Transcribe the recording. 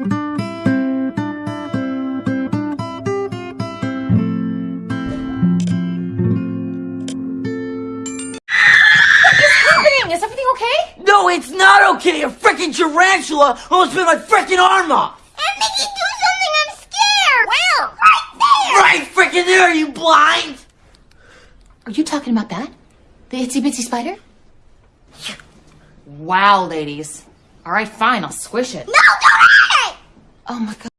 happening? Is everything okay? No, it's not okay. A freaking tarantula almost bit my freaking arm off. And Mickey, do something! I'm scared! Well, right there! Right freaking there, are you blind? Are you talking about that? The itsy bitsy spider? Wow, ladies. All right, fine, I'll squish it. No, don't it! Oh my god.